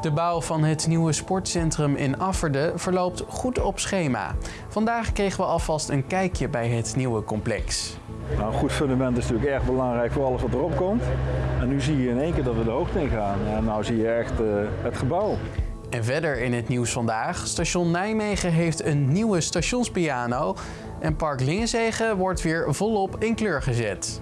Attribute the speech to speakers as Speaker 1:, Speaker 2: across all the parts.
Speaker 1: De bouw van het nieuwe sportcentrum in Afferde verloopt goed op schema. Vandaag kregen we alvast een kijkje bij het nieuwe complex.
Speaker 2: Nou, een goed fundament is natuurlijk erg belangrijk voor alles wat erop komt. En nu zie je in één keer dat we de hoogte in gaan. En nou zie je echt uh, het gebouw.
Speaker 1: En verder in het nieuws vandaag. Station Nijmegen heeft een nieuwe stationspiano. En Park Lingenzegen wordt weer volop in kleur gezet.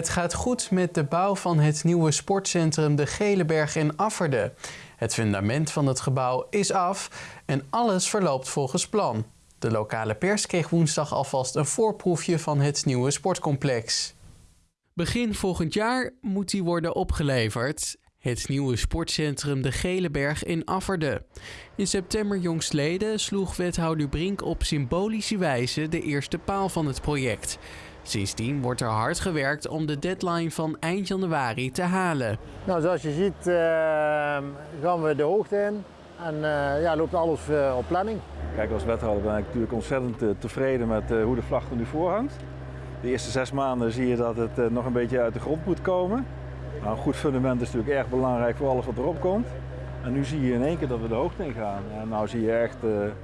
Speaker 1: Het gaat goed met de bouw van het nieuwe sportcentrum De Geleberg in Afferde. Het fundament van het gebouw is af en alles verloopt volgens plan. De lokale pers kreeg woensdag alvast een voorproefje van het nieuwe sportcomplex. Begin volgend jaar moet die worden opgeleverd. Het nieuwe sportcentrum De Geleberg in Afferde. In september jongstleden sloeg wethouder Brink op symbolische wijze de eerste paal van het project. Sindsdien wordt er hard gewerkt om de deadline van eind januari te halen.
Speaker 3: Nou, zoals je ziet uh, gaan we de hoogte in en uh, ja, loopt alles uh, op planning.
Speaker 2: Kijk, als wethouder ben ik natuurlijk ontzettend tevreden met hoe de vlag er nu voor hangt. De eerste zes maanden zie je dat het nog een beetje uit de grond moet komen. Nou, een goed fundament is natuurlijk erg belangrijk voor alles wat erop komt. En nu zie je in één keer dat we de hoogte in gaan. En nou zie je echt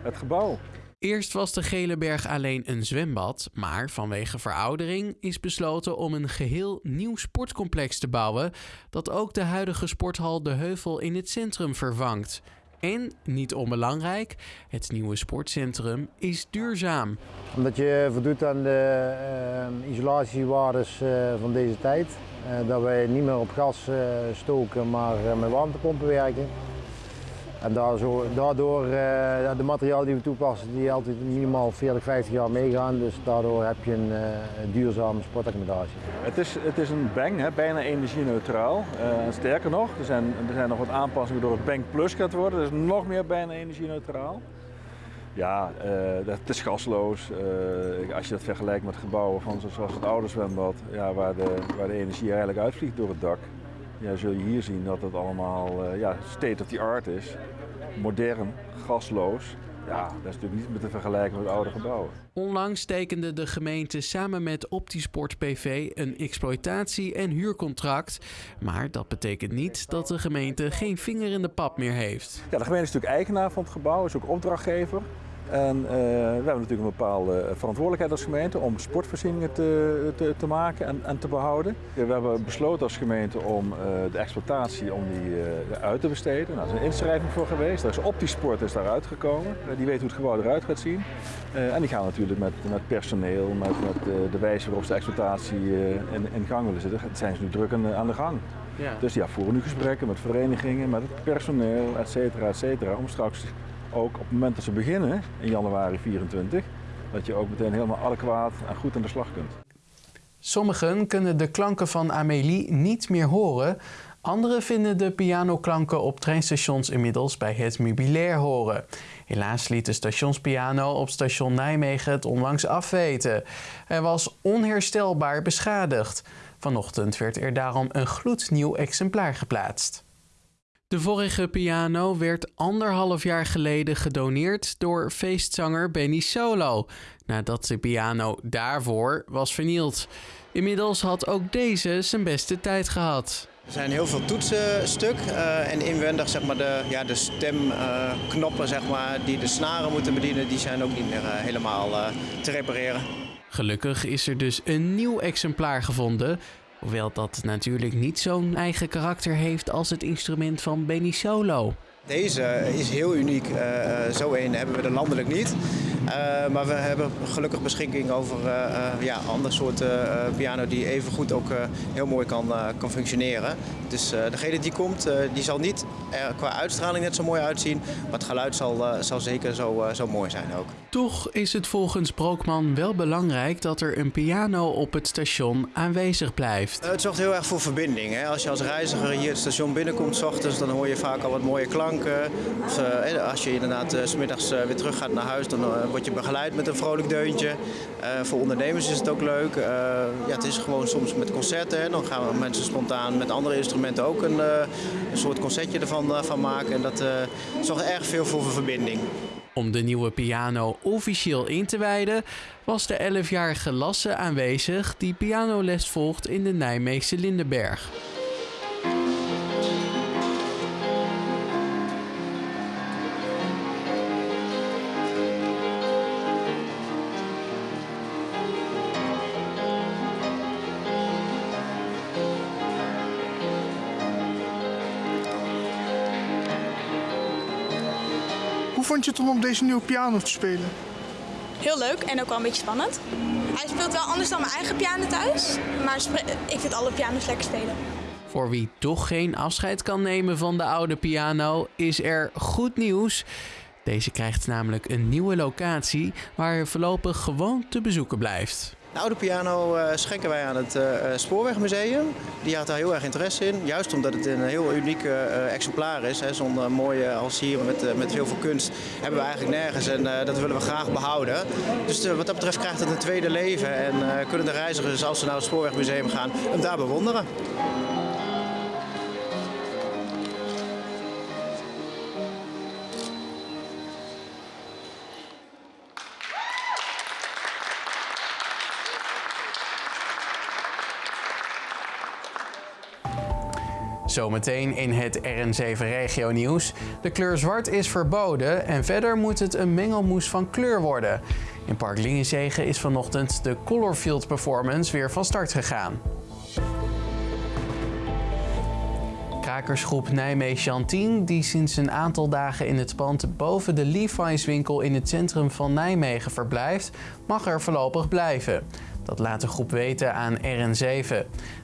Speaker 2: het gebouw.
Speaker 1: Eerst was de Gele Berg alleen een zwembad, maar vanwege veroudering is besloten om een geheel nieuw sportcomplex te bouwen dat ook de huidige sporthal De Heuvel in het centrum vervangt. En, niet onbelangrijk, het nieuwe sportcentrum is duurzaam.
Speaker 3: Omdat je voldoet aan de uh, isolatiewaardes uh, van deze tijd. Uh, dat wij niet meer op gas stoken, maar met warmtepompen werken. En daardoor, uh, de materialen die we toepassen, die altijd minimaal 40, 50 jaar meegaan. Dus daardoor heb je een uh, duurzame sportaccommodatie.
Speaker 2: Het is, het is een Bang, hè, bijna energie-neutraal. Uh, sterker nog, er zijn, er zijn nog wat aanpassingen door het Bang Plus gaat worden. Dus nog meer bijna energie-neutraal. Ja, het is gasloos. als je dat vergelijkt met gebouwen van zoals het oude zwembad, ja, waar, de, waar de energie eigenlijk uitvliegt door het dak ja, zul je hier zien dat het allemaal uh, ja, state of the art is. Modern, gasloos. Ja, dat is natuurlijk niet te vergelijken met oude gebouwen.
Speaker 1: Onlangs tekende de gemeente samen met Optisport PV een exploitatie- en huurcontract. Maar dat betekent niet dat de gemeente geen vinger in de pap meer heeft.
Speaker 2: Ja, de gemeente is natuurlijk eigenaar van het gebouw, is ook opdrachtgever. En uh, we hebben natuurlijk een bepaalde verantwoordelijkheid als gemeente om sportvoorzieningen te, te, te maken en, en, te behouden. We hebben besloten als gemeente om uh, de exploitatie om die, uh, uit te besteden. Nou, er is een inschrijving voor geweest. Daar is Optisport is daaruit gekomen. die weet hoe het gebouw eruit gaat zien. en die gaan natuurlijk met, met personeel, met, met de wijze waarop ze de exploitatie in, in, gang willen zetten. Het zijn ze nu druk aan, aan de gang. Ja. Dus ja, voeren nu gesprekken met verenigingen, met het personeel, et cetera, et cetera, om straks ook op het moment dat ze beginnen, in januari 24, dat je ook meteen helemaal adequaat en goed aan de slag kunt.
Speaker 1: Sommigen kunnen de klanken van Amélie niet meer horen. Anderen vinden de pianoklanken op treinstations inmiddels bij het meubilair horen. Helaas liet de stationspiano op station Nijmegen het onlangs afweten. Hij was onherstelbaar beschadigd. Vanochtend werd er daarom een gloednieuw exemplaar geplaatst. De vorige piano werd anderhalf jaar geleden gedoneerd door feestzanger Benny Solo, nadat de piano daarvoor was vernield. Inmiddels had ook deze zijn beste tijd gehad.
Speaker 4: Er zijn heel veel toetsen stuk uh, en inwendig zeg maar, de, ja, de stemknoppen uh, zeg maar, die de snaren moeten bedienen, die zijn ook niet meer uh, helemaal te repareren.
Speaker 1: Gelukkig is er dus een nieuw exemplaar gevonden Hoewel dat natuurlijk niet zo'n eigen karakter heeft als het instrument van Benny Solo.
Speaker 4: Deze is heel uniek. Uh, zo een hebben we er landelijk niet. Uh, maar we hebben gelukkig beschikking over uh, ja, andere soorten piano die even goed ook heel mooi kan, kan functioneren. Dus degene die komt, die zal niet qua uitstraling net zo mooi uitzien. Maar het geluid zal, zal zeker zo, zo mooi zijn ook.
Speaker 1: Toch is het volgens Brookman wel belangrijk dat er een piano op het station aanwezig blijft.
Speaker 4: het zorgt heel erg voor verbinding. Hè? Als je als reiziger hier het station binnenkomt s ochtends, dan hoor je vaak al wat mooie klanken of, als je inderdaad uh, smiddags weer terug gaat naar huis, dan word je begeleid met een vrolijk deuntje. voor ondernemers is het ook leuk. ja, het is gewoon soms met concerten. Dan gaan mensen spontaan met andere instrumenten ook een, een soort concertje ervan van maken. En dat zorgt erg veel voor verbinding.
Speaker 1: Om de nieuwe piano officieel in te wijden, was de 11-jarige Lasse aanwezig die pianoles volgt in de Nijmeegse Lindenberg.
Speaker 5: Vond je het om op deze nieuwe piano te spelen?
Speaker 6: Heel leuk en ook wel een beetje spannend. Hij speelt wel anders dan mijn eigen piano thuis, maar ik vind alle piano's lekker spelen.
Speaker 1: Voor wie toch geen afscheid kan nemen van de oude piano, is er goed nieuws. Deze krijgt namelijk een nieuwe locatie waar hij voorlopig gewoon te bezoeken blijft.
Speaker 4: De oude piano eh, schenken wij aan het eh, eh, Spoorwegmuseum. Die had daar heel erg interesse in. Juist omdat het een heel uniek exemplaar is. Zo'n mooie als hier met, met heel veel kunst hebben we eigenlijk nergens. En dat willen we graag behouden. Dus wat dat betreft krijgt het een tweede leven. En kunnen de reizigers, als ze naar het Spoorwegmuseum gaan, hem daar bewonderen.
Speaker 1: Zometeen in het RN7 Regio Nieuws. De kleur zwart is verboden en verder moet het een mengelmoes van kleur worden. In Park Lingenzegen is vanochtend de Colorfield Performance weer van start gegaan. Krakersgroep Nijmegen 10, die sinds een aantal dagen in het pand boven de Levi's winkel in het centrum van Nijmegen verblijft, mag er voorlopig blijven. Dat laat de groep weten aan RN7.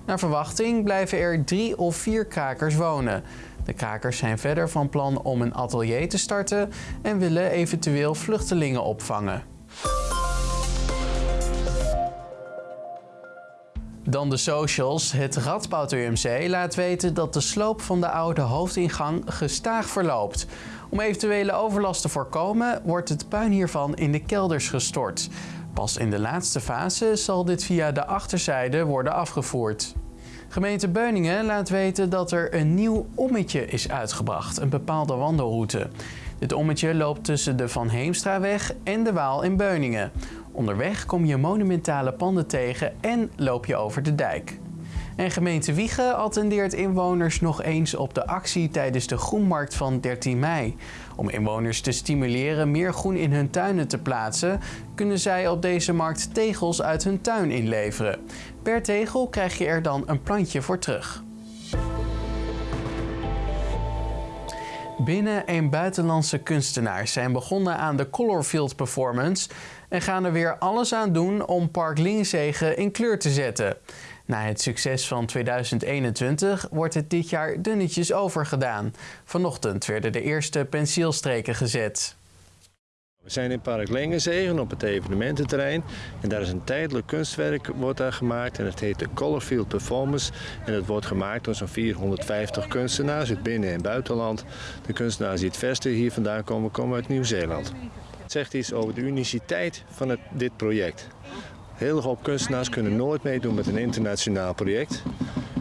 Speaker 1: Naar verwachting blijven er drie of vier krakers wonen. De krakers zijn verder van plan om een atelier te starten en willen eventueel vluchtelingen opvangen. Dan de socials. Het Radboud UMC laat weten dat de sloop van de oude hoofdingang gestaag verloopt. Om eventuele overlast te voorkomen wordt het puin hiervan in de kelders gestort. Pas in de laatste fase zal dit via de achterzijde worden afgevoerd. Gemeente Beuningen laat weten dat er een nieuw ommetje is uitgebracht, een bepaalde wandelroute. Dit ommetje loopt tussen de Van Heemstraweg en de Waal in Beuningen. Onderweg kom je monumentale panden tegen en loop je over de dijk. En gemeente Wiegen attendeert inwoners nog eens op de actie tijdens de Groenmarkt van 13 mei. Om inwoners te stimuleren meer groen in hun tuinen te plaatsen, kunnen zij op deze markt tegels uit hun tuin inleveren. Per tegel krijg je er dan een plantje voor terug. Binnen- en buitenlandse kunstenaars zijn begonnen aan de Colorfield Performance en gaan er weer alles aan doen om Park Lingenzegen in kleur te zetten. Na het succes van 2021 wordt het dit jaar dunnetjes overgedaan. Vanochtend werden de eerste penseelstreken gezet.
Speaker 7: We zijn in Park Lengenzegen op het evenemententerrein en daar is een tijdelijk kunstwerk wordt gemaakt en het heet de Colorfield Performance en het wordt gemaakt door zo'n 450 kunstenaars uit binnen- en buitenland. De kunstenaars die het verste hier vandaan komen, komen uit Nieuw-Zeeland. Het zegt iets over de uniciteit van dit project. Heel hoop kunstenaars kunnen nooit meedoen met een internationaal project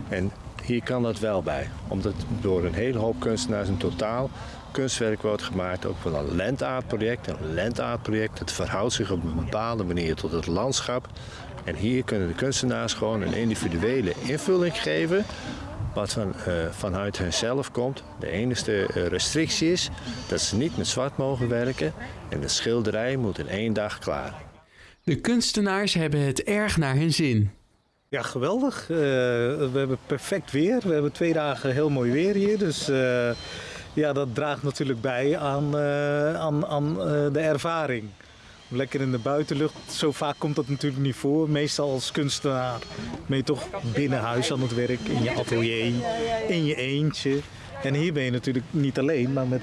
Speaker 7: en hier kan dat wel bij, omdat door een hele hoop kunstenaars in totaal kunstwerk wordt gemaakt, ook wel een landaardproject. Een landaardproject, het verhoudt zich op een bepaalde manier tot het landschap. En hier kunnen de kunstenaars gewoon een individuele invulling geven, wat van, eh, vanuit hunzelf komt. De enige eh, restrictie is dat ze niet met zwart mogen werken en de schilderij moet in één dag klaar.
Speaker 1: De kunstenaars hebben het erg naar hun zin.
Speaker 8: Ja, geweldig. Eh, we hebben perfect weer. We hebben twee dagen heel mooi weer hier. Dus eh, ja, dat draagt natuurlijk bij aan, eh, aan, aan de ervaring. Lekker in de buitenlucht. Zo vaak komt dat natuurlijk niet voor. Meestal als kunstenaar ben je toch binnen huis aan het werk, in je atelier, in je eentje. En hier ben je natuurlijk niet alleen, maar met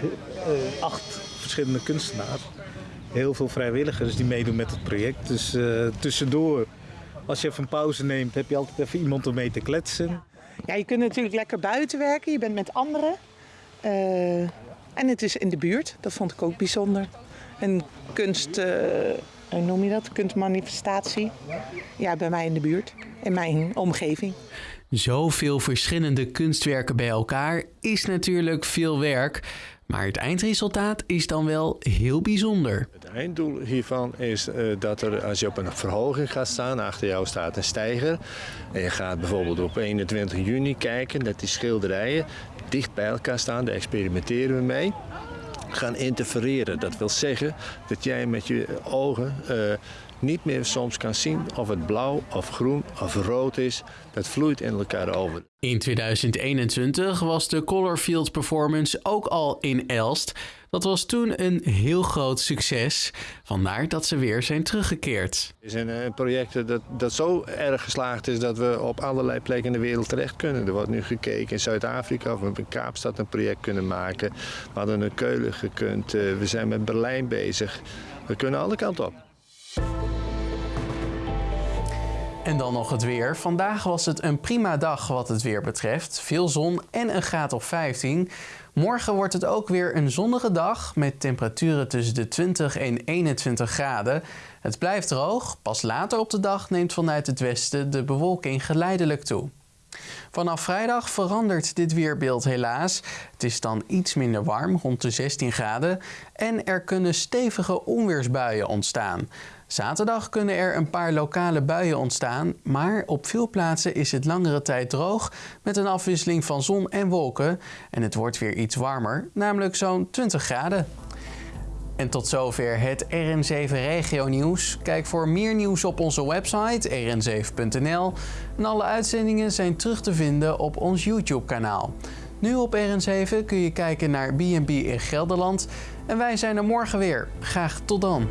Speaker 8: acht verschillende kunstenaars. Heel veel vrijwilligers die meedoen met het project. Dus eh, tussendoor als je even een pauze neemt, heb je altijd even iemand om mee te kletsen.
Speaker 9: Ja, je kunt natuurlijk lekker buiten werken, je bent met anderen. Eh, en het is in de buurt, dat vond ik ook bijzonder. Een kunst, eh, hoe noem je dat? Kunstmanifestatie. Ja, bij mij in de buurt, in mijn omgeving.
Speaker 1: Zoveel verschillende kunstwerken bij elkaar is natuurlijk veel werk, maar het eindresultaat is dan wel heel bijzonder.
Speaker 7: Het einddoel hiervan is uh, dat er, als je op een verhoging gaat staan, achter jou staat een steiger. En je gaat bijvoorbeeld op 21 juni kijken dat die schilderijen dicht bij elkaar staan. Daar experimenteren we mee. Gaan interfereren. Dat wil zeggen dat jij met je ogen uh, niet meer soms kan zien of het blauw of groen of rood is. Dat vloeit in elkaar over.
Speaker 1: In 2021 was de Colorfield Performance ook al in Elst. Dat was toen een heel groot succes. Vandaar dat ze weer zijn teruggekeerd.
Speaker 7: Het is een, een project dat, dat zo erg geslaagd is dat we op allerlei plekken in de wereld terecht kunnen. Er wordt nu gekeken in Zuid-Afrika of we in Kaapstad een project kunnen maken. We hadden een Keulen gekund. Eh, we zijn met Berlijn bezig. We kunnen alle kanten op.
Speaker 1: En dan nog het weer. Vandaag was het een prima dag wat het weer betreft. Veel zon en een graad of 15. Morgen wordt het ook weer een zonnige dag met temperaturen tussen de 20 en 21 graden. Het blijft droog. Pas later op de dag neemt vanuit het westen de bewolking geleidelijk toe. Vanaf vrijdag verandert dit weerbeeld helaas. Het is dan iets minder warm, rond de 16 graden. En er kunnen stevige onweersbuien ontstaan. Zaterdag kunnen er een paar lokale buien ontstaan, maar op veel plaatsen is het langere tijd droog met een afwisseling van zon en wolken. En het wordt weer iets warmer, namelijk zo'n 20 graden. En tot zover het RN7 Regio Nieuws. Kijk voor meer nieuws op onze website rn7.nl. En alle uitzendingen zijn terug te vinden op ons YouTube kanaal. Nu op RN7 kun je kijken naar B&B in Gelderland. En wij zijn er morgen weer. Graag tot dan.